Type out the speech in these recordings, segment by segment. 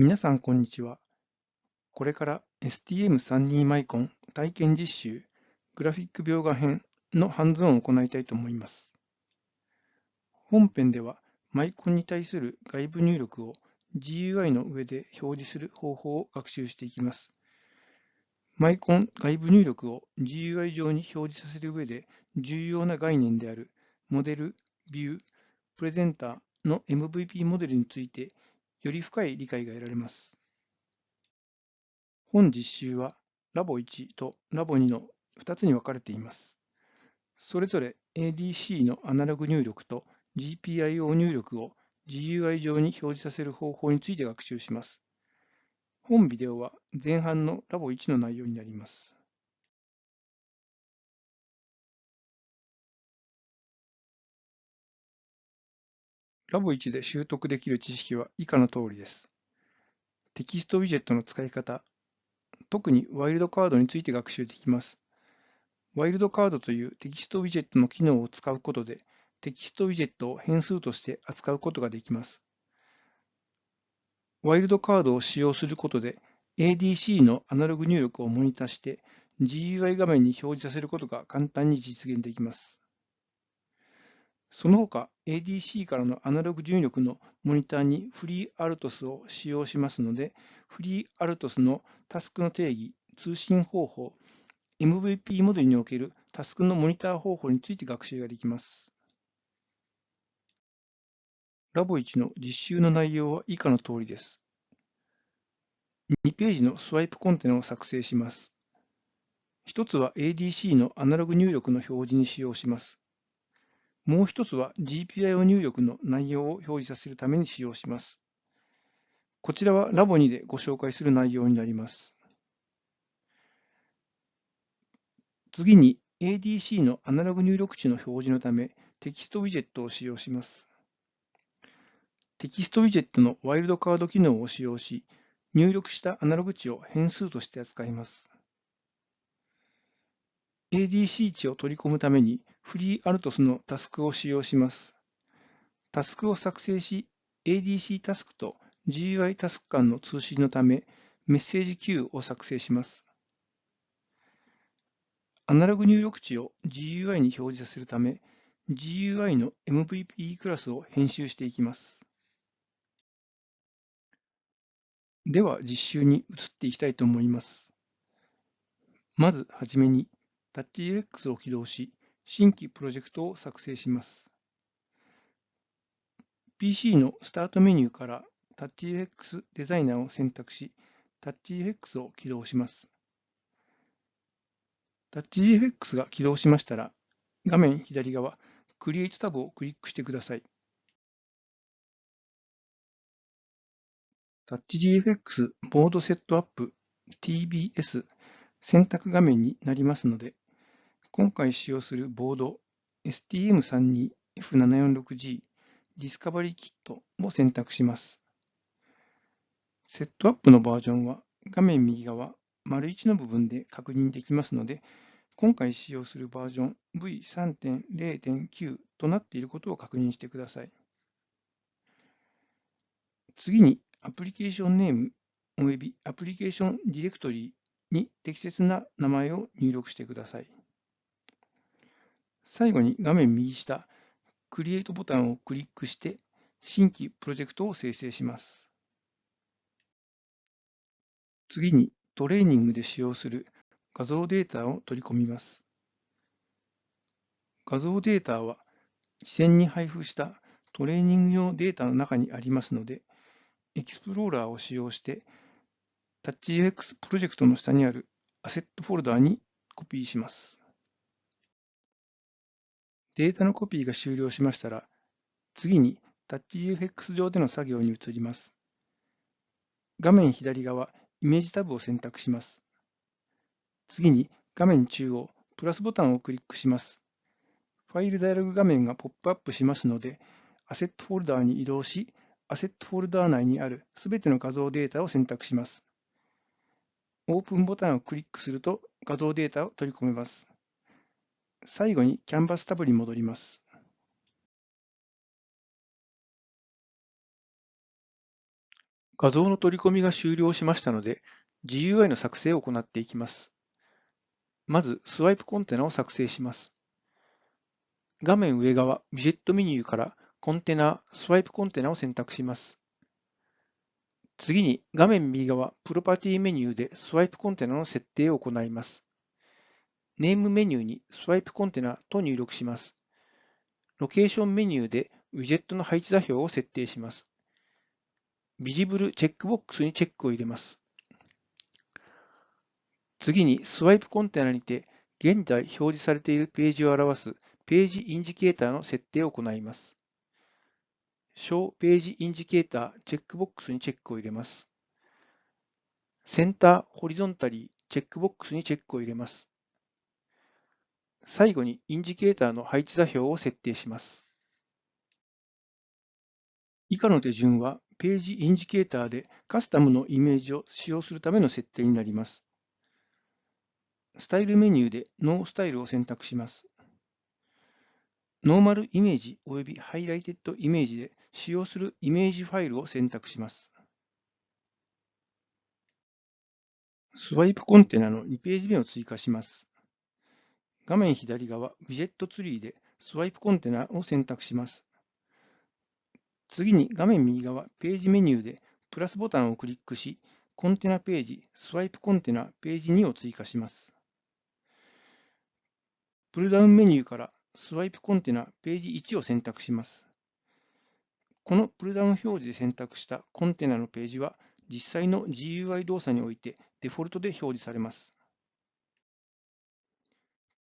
皆さんこんにちは。これから STM32 マイコン体験実習グラフィック描画編のハンズオンを行いたいと思います。本編ではマイコンに対する外部入力を GUI の上で表示する方法を学習していきます。マイコン外部入力を GUI 上に表示させる上で重要な概念であるモデル、ビュー、プレゼンターの MVP モデルについてより深い理解が得られます。本実習はラボ1とラボ2の2つに分かれています。それぞれ ADC のアナログ入力と GPIO 入力を GUI 上に表示させる方法について学習します。本ビデオは前半のラボ1の内容になります。ラボ1で習得できる知識は以下の通りです。テキストウィジェットの使い方、特にワイルドカードについて学習できます。ワイルドカードというテキストウィジェットの機能を使うことで、テキストウィジェットを変数として扱うことができます。ワイルドカードを使用することで、ADC のアナログ入力をモニターして GUI 画面に表示させることが簡単に実現できます。その他、ADC からのアナログ入力のモニターに FreeRTOS を使用しますので、FreeRTOS のタスクの定義、通信方法、MVP モデルにおけるタスクのモニター方法について学習ができます。ラボ1の実習の内容は以下の通りです。2ページのスワイプコンテナを作成します。1つは ADC のアナログ入力の表示に使用します。もう一つは GPIO 入力の内容を表示させるために使用します。こちらはラボ2でご紹介する内容になります。次に ADC のアナログ入力値の表示のためテキストウィジェットを使用します。テキストウィジェットのワイルドカード機能を使用し、入力したアナログ値を変数として扱います。ADC 値を取り込むために FreeRTOS のタスクを使用します。タスクを作成し、ADC タスクと GUI タスク間の通信のため、メッセージ Q を作成します。アナログ入力値を GUI に表示させるため、GUI の MVP クラスを編集していきます。では実習に移っていきたいと思います。まずはじめに TouchFX を起動し、新規プロジェクトを作成します。PC のスタートメニューから TouchFX デザイナーを選択し、TouchFX を起動します。TouchFX が起動しましたら、画面左側、Create タブをクリックしてください。TouchGFX ボードセットアップ TBS 選択画面になりますので、今回使用するボード STM32F746G ディスカバリーキットを選択します。セットアップのバージョンは画面右側、丸1の部分で確認できますので、今回使用するバージョン V3.0.9 となっていることを確認してください。次に、アプリケーションネームおよびアプリケーションディレクトリに適切な名前を入力してください。最後に画面右下、クリエイトボタンをクリックして新規プロジェクトを生成します。次にトレーニングで使用する画像データを取り込みます。画像データは事前に配布したトレーニング用データの中にありますので、エクスプローラーを使用して TouchUX プロジェクトの下にあるアセットフォルダーにコピーします。データのコピーが終了しましたら、次に TouchGFX 上での作業に移ります。画面左側、イメージタブを選択します。次に画面中央、プラスボタンをクリックします。ファイルダイアログ画面がポップアップしますので、アセットフォルダーに移動し、アセットフォルダー内にあるすべての画像データを選択します。オープンボタンをクリックすると画像データを取り込めます。最後にキャンバスタブに戻ります。画像の取り込みが終了しましたので、GUI の作成を行っていきます。まず、スワイプコンテナを作成します。画面上側、ビジェットメニューからコンテナ、スワイプコンテナを選択します。次に画面右側、プロパティメニューでスワイプコンテナの設定を行います。ネームメニューにスワイプコンテナと入力します。ロケーションメニューでウィジェットの配置座標を設定します。Visible チェックボックスにチェックを入れます。次にスワイプコンテナにて現在表示されているページを表すページインジケーターの設定を行います。 Show Page Indicator チェックボックスにチェックを入れます。 Center Horizontally チェックボックスにチェックを入れます。最後にインジケーターの配置座標を設定します。以下の手順はページインジケーターでカスタムのイメージを使用するための設定になります。スタイルメニューで No Style を選択します。 Normal Image 及び Highlighted Image で使用するイメージファイルを選択します。スワイプコンテナの2ページ目を追加します。画面左側、ウィジェットツリーでスワイプコンテナを選択します。次に画面右側、ページメニューでプラスボタンをクリックし、コンテナページ、スワイプコンテナページ2を追加します。プルダウンメニューからスワイプコンテナページ1を選択します。このプルダウン表示で選択したコンテナのページは実際の GUI 動作においてデフォルトで表示されます。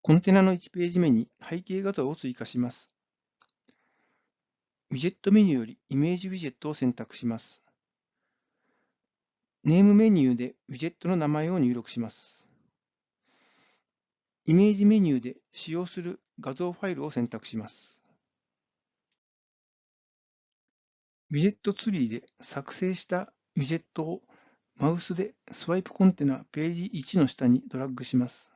コンテナの1ページ目に背景画像を追加します。ウィジェットメニューよりイメージウィジェットを選択します。ネームメニューでウィジェットの名前を入力します。イメージメニューで使用する画像ファイルを選択します。ウィジェットツリーで作成したウィジェットをマウスでスワイプコンテナページ1の下にドラッグします。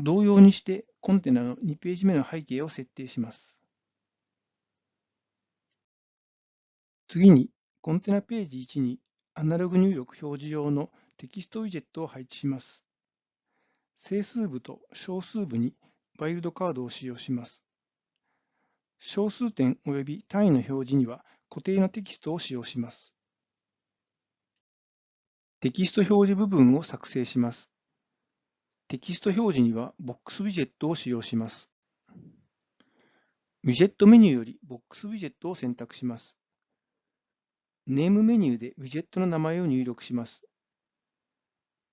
同様にしてコンテナの2ページ目の背景を設定します。次にコンテナページ1にアナログ入力表示用のテキストウィジェットを配置します。整数部と小数部にワイルドカードを使用します。小数点及び単位の表示には固定のテキストを使用します。テキスト表示部分を作成します。テキスト表示にはボックスウィジェットを使用します。ウィジェットメニューよりボックスウィジェットを選択します。ネームメニューでウィジェットの名前を入力します。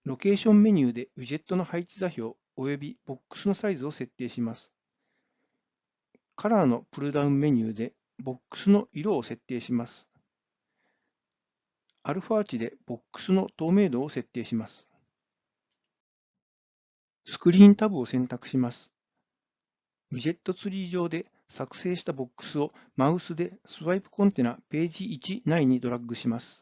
ロケーションメニューでウィジェットの配置座標及びボックスのサイズを設定します。カラーのプルダウンメニューでボックスの色を設定します。アルファ値でボックスの透明度を設定します。スクリーンタブを選択します。ウィジェットツリー上で作成したボックスをマウスでスワイプコンテナページ1内にドラッグします。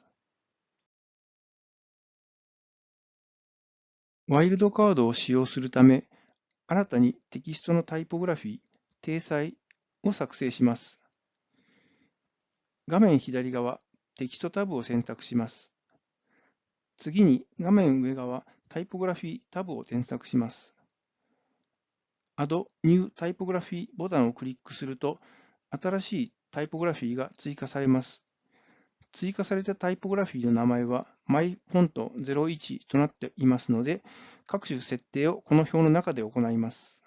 ワイルドカードを使用するため、新たにテキストのタイポグラフィー、体裁を作成します。画面左側、テキストタブを選択します。次に画面上側、タイポグラフィータブを選択します。Add New Typography ボタンをクリックすると、新しいタイポグラフィーが追加されます。追加されたタイポグラフィーの名前は MyFont01 となっていますので、各種設定をこの表の中で行います。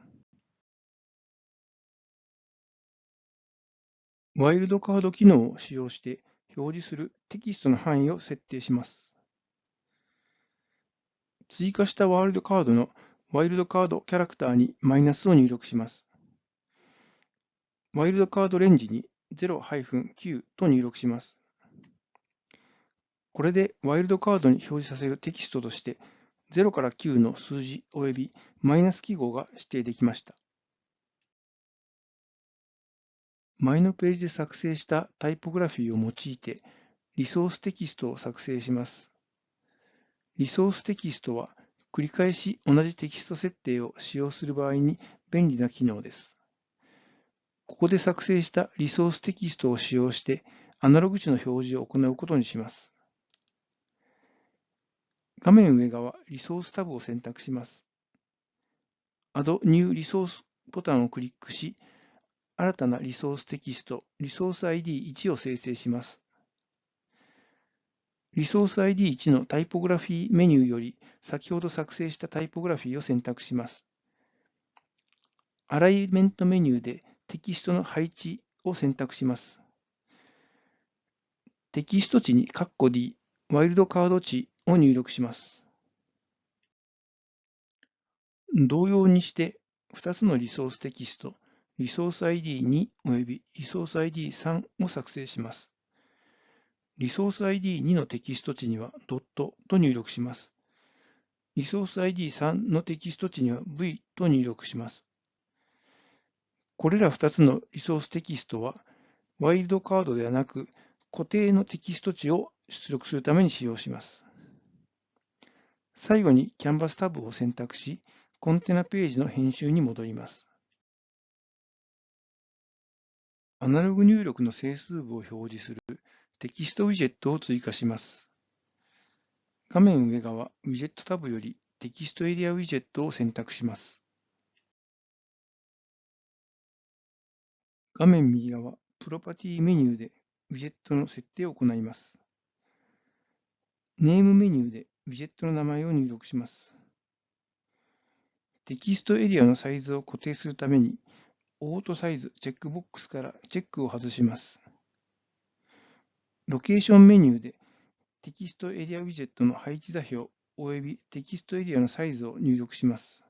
ワイルドカード機能を使用して表示するテキストの範囲を設定します。追加したワイルドカードのワイルドカードキャラクターにマイナスを入力します。ワイルドカードレンジに0-9と入力します。これでワイルドカードに表示させるテキストとして0から9の数字及びマイナス記号が指定できました。前のページで作成したタイポグラフィーを用いてリソーステキストを作成します。リソーステキストは繰り返し同じテキスト設定を使用する場合に便利な機能です。ここで作成したリソーステキストを使用してアナログ値の表示を行うことにします。画面上側、リソースタブを選択します。Add New Resource ボタンをクリックし、新たなリソーステキスト、リソース ID1 を生成します。リソース ID1 のタイポグラフィーメニューより先ほど作成したタイポグラフィーを選択します。アライメントメニューでテキストの配置を選択します。テキスト値にカッコ D、ワイルドカード値を入力します。同様にして2つのリソーステキスト、リソース ID2 およびリソース ID3 を作成します。リソース ID2 のテキスト値にはドットと入力します。リソース ID3 のテキスト値には V と入力します。これら2つのリソーステキストは、ワイルドカードではなく、固定のテキスト値を出力するために使用します。最後にキャンバスタブを選択し、コンテナページの編集に戻ります。アナログ入力の整数部を表示するテキストウィジェットを追加します。画面上側、ウィジェットタブよりテキストエリアウィジェットを選択します。画面右側、プロパティメニューでウィジェットの設定を行います。Name メニューでウィジェットの名前を入力します。テキストエリアのサイズを固定するために、 Auto-size チェックボックスからチェックを外します。 Location メニューでテキストエリアウィジェットの配置座標及びテキストエリアのサイズを入力します。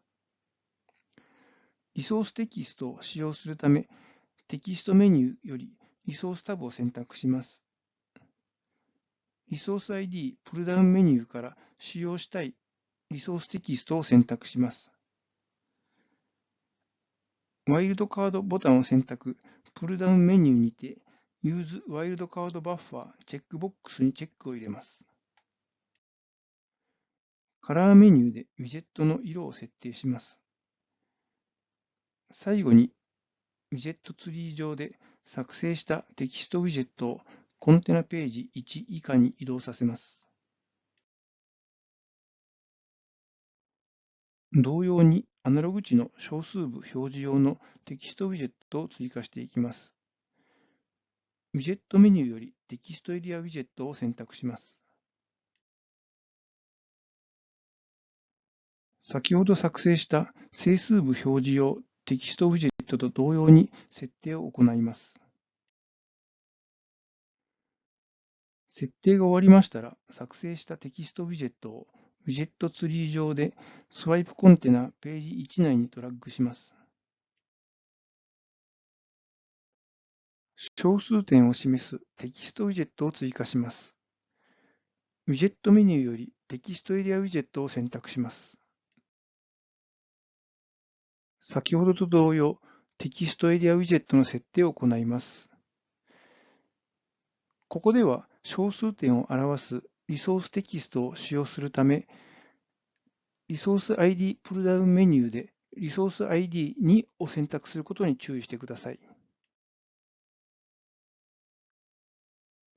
リソーステキストを使用するため、テキストメニューよりリソースタブを選択します。リソース ID プルダウンメニューから使用したいリソーステキストを選択します。ワイルドカードボタンを選択、プルダウンメニューにて Use Wildcard Buffer チェックボックスにチェックを入れます。カラーメニューでウィジェットの色を設定します。最後に、ウィジェットツリー上で作成したテキストウィジェットをコンテナページ1以下に移動させます。同様にアナログ値の小数部表示用のテキストウィジェットを追加していきます。ウィジェットメニューよりテキストエリアウィジェットを選択します。先ほど作成した整数部表示用テキストウィジェットと同様に設定を行います。設定が終わりましたら、作成したテキストウィジェットをウィジェットツリー上でスワイプコンテナページ1内にドラッグします。小数点を示すテキストウィジェットを追加します。ウィジェットメニューよりテキストエリアウィジェットを選択します。先ほどと同様、テキストエリアウィジェットの設定を行います。ここでは小数点を表すリソーステキストを使用するため、リソース ID プルダウンメニューでリソース ID2 を選択することに注意してください。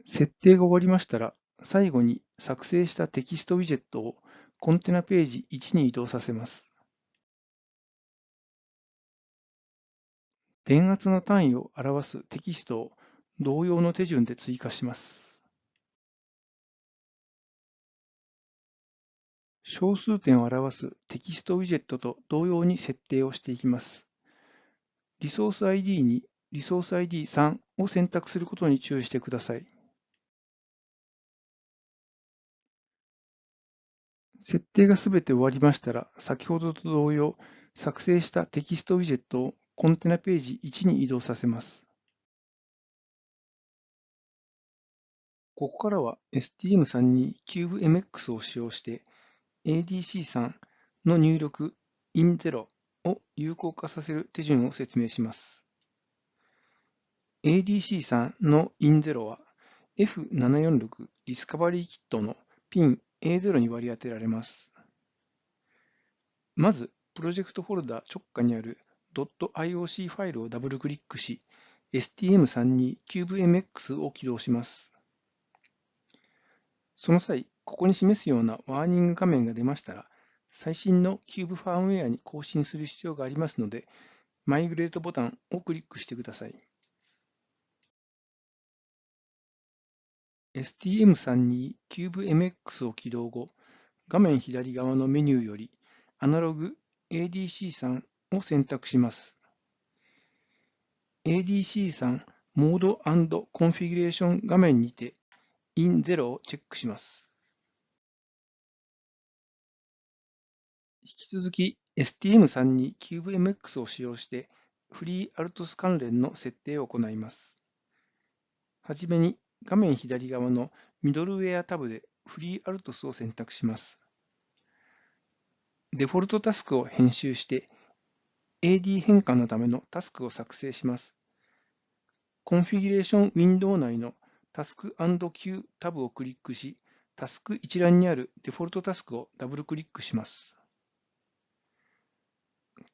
設定が終わりましたら、最後に作成したテキストウィジェットをコンテナページ1に移動させます。電圧の単位を表すテキストを同様の手順で追加します。小数点を表すテキストウィジェットと同様に設定をしていきます。リソース ID にリソース ID3 を選択することに注意してください。設定がすべて終わりましたら、先ほどと同様、作成したテキストウィジェットをコンテナページ1に移動させます。ここからは STM32CubeMX を使用して ADC3 の入力 IN0 を有効化させる手順を説明します。ADC3 の IN0 は F746 ディスカバリーキットのピン A0 に割り当てられます。まず、プロジェクトフォルダ直下にある .ioc ファイルをダブルクリックし、STM32CubeMX を起動します。その際、ここに示すようなワーニング画面が出ましたら、最新の Cube ファームウェアに更新する必要がありますので、マイグレートボタンをクリックしてください。STM32CubeMX を起動後、画面左側のメニューよりアナログ ADC3 を選択します。ADC3 モードコンフィギュレーション画面にて IN0 をチェックします。引き続き STM32CubeMX を使用してフリーアルトス関連の設定を行います。はじめに画面左側のミドルウェアタブでフリーアルトスを選択します。デフォルトタスクを編集して AD 変換のためのタスクを作成します。コンフィギュレーションウィンドウ内のタスク &Q タブをクリックし、タスク一覧にあるデフォルトタスクをダブルクリックします。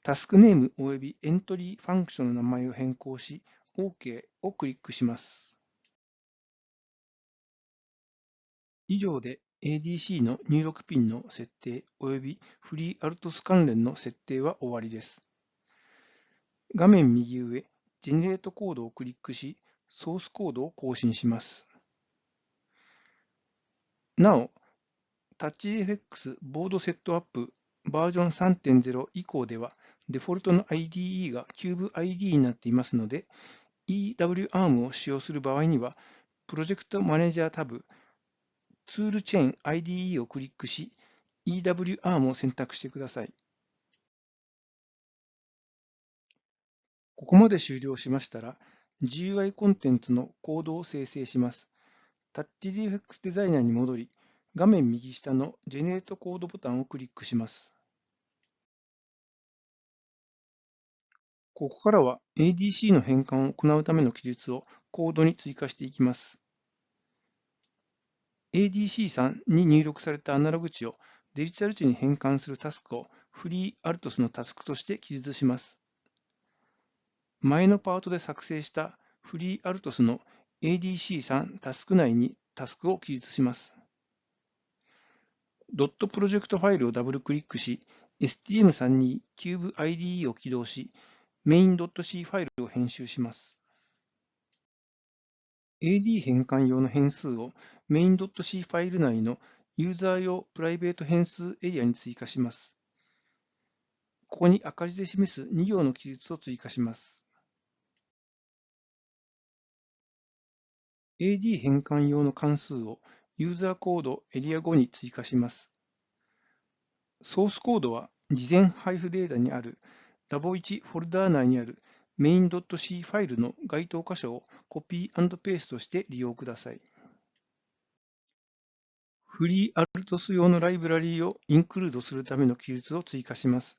Task Name 及び Entry Function の名前を変更し、OK をクリックします。以上で ADC の入力ピンの設定及び FreeRTOS 関連の設定は終わりです。画面右上、ジェネレートコードをクリックし、ソースコードを更新します。なお、TouchFX ボードセットアップバージョン3.0以降では、デフォルトの IDE が CubeID になっていますので、EWARM を使用する場合には、プロジェクトマネージャータブ、ツールチェーン IDE をクリックし、EWARM を選択してください。ここまで終了しましたら、GUI コンテンツのコードを生成します。TouchGFX デザイナーに戻り、画面右下の Generate コードボタンをクリックします。ここからは ADC の変換を行うための記述をコードに追加していきます。ADC3 に入力されたアナログ値をデジタル値に変換するタスクをフリーアルトスのタスクとして記述します。前のパートで作成したフリーアルトスの ADC3 タスク内にタスクを記述します。ドットプロジェクトファイルをダブルクリックし、STM32CubeIDE を起動し、main.c ファイルを編集します。AD 変換用の変数を main.c ファイル内のユーザー用プライベート変数エリアに追加します。ここに赤字で示す2行の記述を追加します。AD 変換用の関数をユーザーコードエリア5に追加します。ソースコードは事前配布データにある Labo1 フォルダー内にある main.c ファイルの該当箇所をコピーペーストして利用ください。フリーアルトス用のライブラリーをインクルードするための記述を追加します。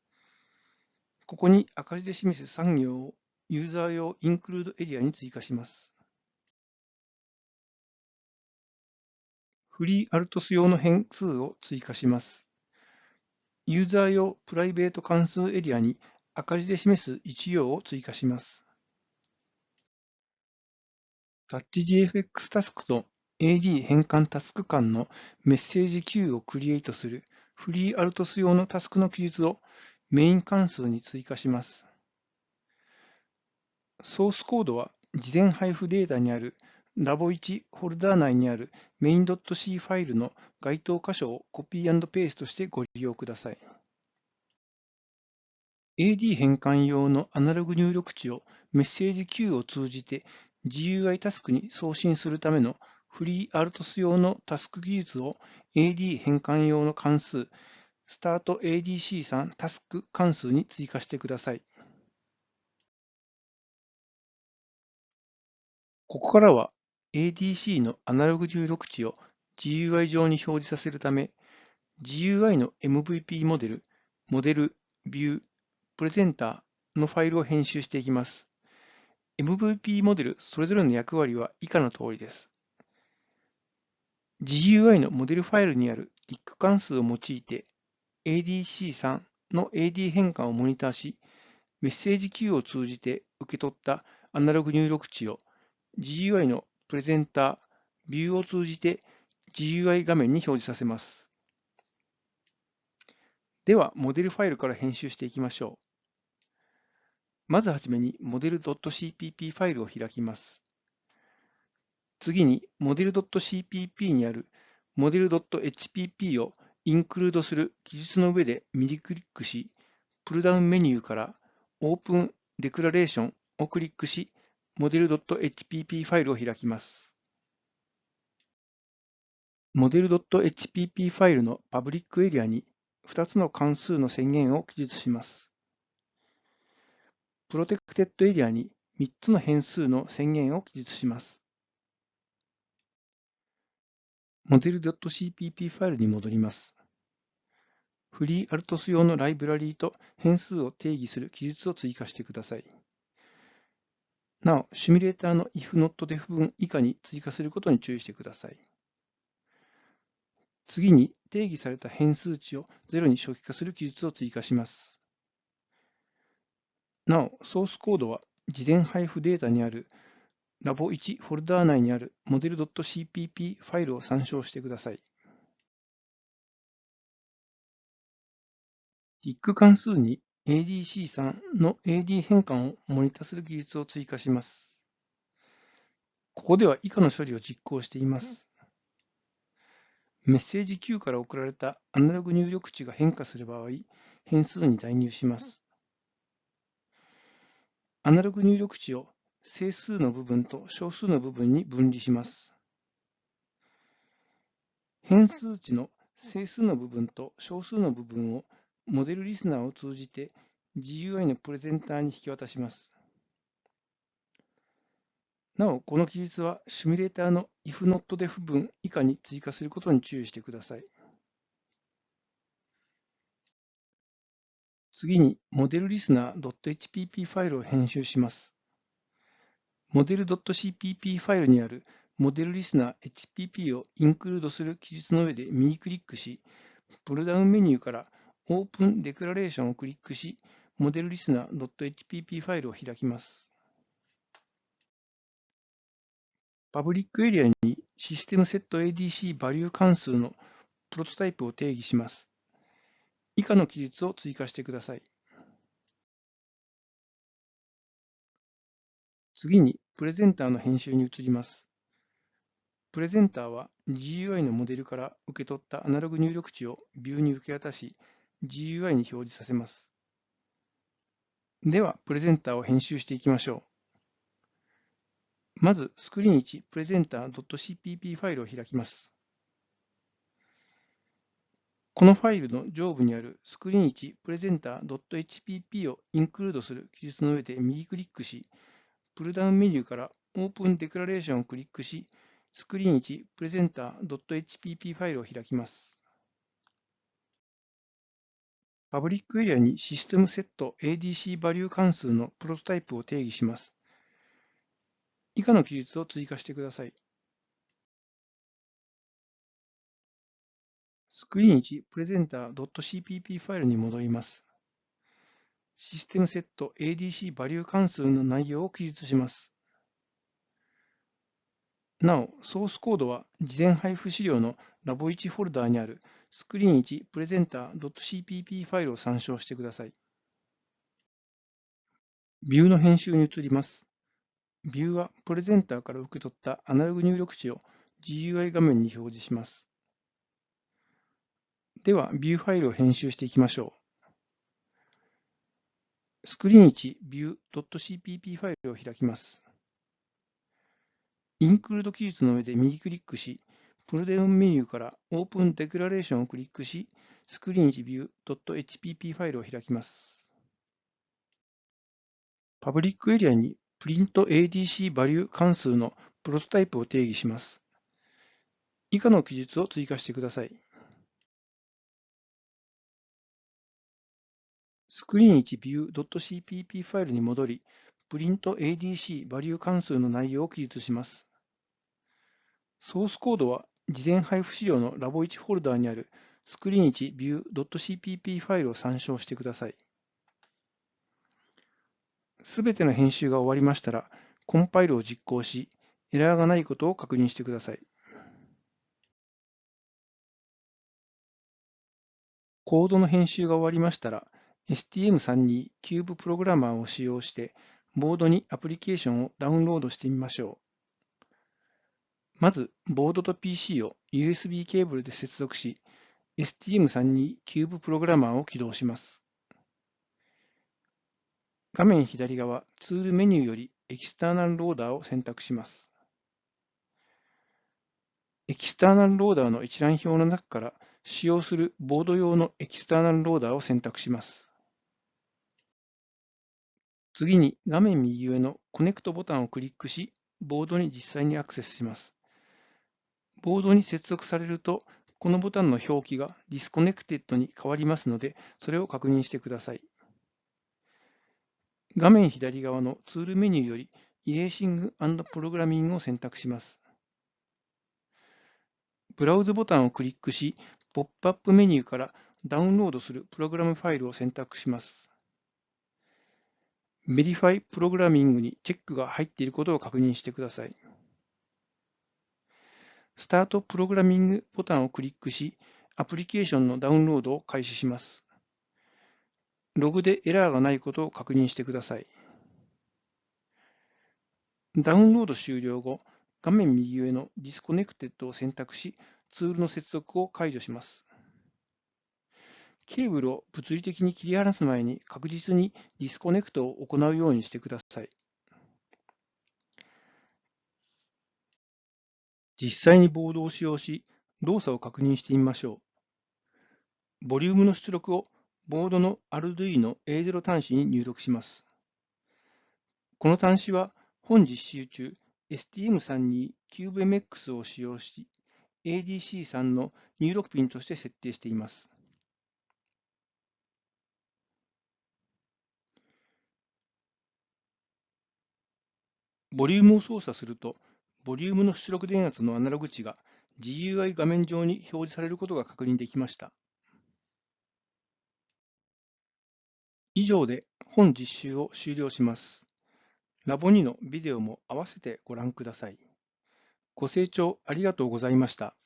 ここに赤字で示す3行をユーザー用インクルードエリアに追加します。フリーアルトス用の変数を追加します。ユーザー用プライベート関数エリアに赤字で示す1行を追加します。TouchGFX タスクと AD 変換タスク間のメッセージ Q をクリエイトするフリーアルトス用のタスクの記述をメイン関数に追加します。ソースコードは事前配布データにある Labo1 フォルダー内にある main.c ファイルの該当箇所をコピーペーストしてご利用ください。AD 変換用のアナログ入力値をメッセージ Q を通じて GUI タスクに送信するためのフリーアルトス用のタスク技術を AD 変換用の関数 StartADC3 タスク関数に追加してください。ここからは ADC のアナログ入力値を GUI 上に表示させるため、GUI の MVP モデル、モデル、ビュー、プレゼンターのファイルを編集していきます。MVP モデルそれぞれの役割は以下の通りです。GUI のモデルファイルにある TIC 関数を用いて ADC3 の AD 変換をモニターし、メッセージ Q を通じて受け取ったアナログ入力値を GUI のプレゼンター、ビューを通じて GUI 画面に表示させます。では、モデルファイルから編集していきましょう。まずはじめに、モデル .cpp ファイルを開きます。次に、モデル .cpp にあるモデル .hpp をインクルードする記述の上で右クリックし、プルダウンメニューから Open Declaration をクリックし、モデル .hpp ファイルを開きます。モデル .hpp ファイルのパブリックエリアに2つの関数の宣言を記述します。プロテクテッドエリアに3つの変数の宣言を記述します。モデル .cpp ファイルに戻ります。フリーアルトス用のライブラリーと変数を定義する記述を追加してください。なお、シミュレーターの if not def 文以下に追加することに注意してください。次に定義された変数値を0に初期化する記述を追加します。なお、ソースコードは事前配布データにある Labo1 フォルダー内にある model.cpp ファイルを参照してください。DIC 関数に ADC3 の AD 変換をモニタする技術を追加します。ここでは以下の処理を実行しています。メッセージ Q から送られたアナログ入力値が変化する場合、変数に代入します。アナログ入力値を整数の部分と小数の部分に分離します。変数値の整数の部分と小数の部分をモデルリスナーを通じて GUI のプレゼンターに引き渡します。なお、この記述はシミュレーターの if not def 文以下に追加することに注意してください。次に、モデルリスナー .hpp ファイルを編集します。モデル .cpp ファイルにあるモデルリスナー HPP をインクルードする記述の上で右クリックし、プルダウンメニューから Open Declaration をクリックし、モデルリスナー .hpp ファイルを開きます。パブリックエリアにシステムセット ADC バリュー関数のプロトタイプを定義します。以下の記述を追加してください。次に、プレゼンターの編集に移ります。プレゼンターは GUI のモデルから受け取ったアナログ入力値をビューに受け渡し、GUI に表示させます。では、プレゼンターを編集していきましょう。まず、スクリーン1、プレゼンター .cpp ファイルを開きます。このファイルの上部にあるスクリーン1、プレゼンター .hpp をインクルードする記述の上で右クリックし、プルダウンメニューから Open Declaration をクリックし、スクリーン1 Presenter.hpp ファイルを開きます。パブリックエリアにシステムセット ADC バリュー関数のプロトタイプを定義します。以下の記述を追加してください。スクリーン1 Presenter.cpp ファイルに戻ります。システムセット ADC バリュー関数の内容を記述します。なお、ソースコードは事前配布資料の Labo1 フォルダーにあるスクリーン1 Presenter.cpp ファイルを参照してください。ビューの編集に移ります。ビューはプレゼンターから受け取ったアナログ入力値を GUI 画面に表示します。では、ビューファイルを編集していきましょう。スクリーン1 view.cpp ファイルを開きます。インクルード記述の上で右クリックし、プルデウンメニューから Open Declaration をクリックし、スクリーン1 view.hpp ファイルを開きます。パブリックエリアに printADC バリュー関数のプロトタイプを定義します。以下の記述を追加してください。スクリーン1 view.cpp ファイルに戻り、プリント ADC バリュー関数の内容を記述します。ソースコードは事前配布資料の Labo1 フォルダーにあるスクリーン1 view.cpp ファイルを参照してください。すべての編集が終わりましたら、コンパイルを実行し、エラーがないことを確認してください。コードの編集が終わりましたら、STM32 キューブプログラマーを使用して、ボードにアプリケーションをダウンロードしてみましょう。まず、ボードと PC を USB ケーブルで接続し、STM32 キューブプログラマーを起動します。画面左側、ツールメニューより External Loader を選択します。 External Loader の一覧表の中から使用するボード用のエキスターナルローダーを選択します。次に画面右上のコネクトボタンをクリックし、ボードに実際にアクセスします。ボードに接続されると、このボタンの表記が Disconnected に変わりますので、それを確認してください。画面左側のツールメニューより Erasing and Programming を選択します。ブラウズボタンをクリックし、ポップアップメニューからダウンロードするプログラムファイルを選択します。Verify Programming にチェックが入っていることを確認してください。スタートプログラミングボタンをクリックし、アプリケーションのダウンロードを開始します。ログでエラーがないことを確認してください。ダウンロード終了後、画面右上の Disconnected を選択し、ツールの接続を解除します。ケーブルを物理的に切り離す前に確実に Disconnect を行うようにしてください。実際にボードを使用し、動作を確認してみましょう。ボリュームの出力をボードの Arduino A0 端子に入力します。この端子は本実習中 STM32 CubeMX を使用し ADC3 の入力ピンとして設定しています。ボリュームを操作すると、ボリュームの出力電圧のアナログ値が GUI 画面上に表示されることが確認できました。以上で本実習を終了します。ラボ2のビデオも合わせてご覧ください。ご清聴ありがとうございました。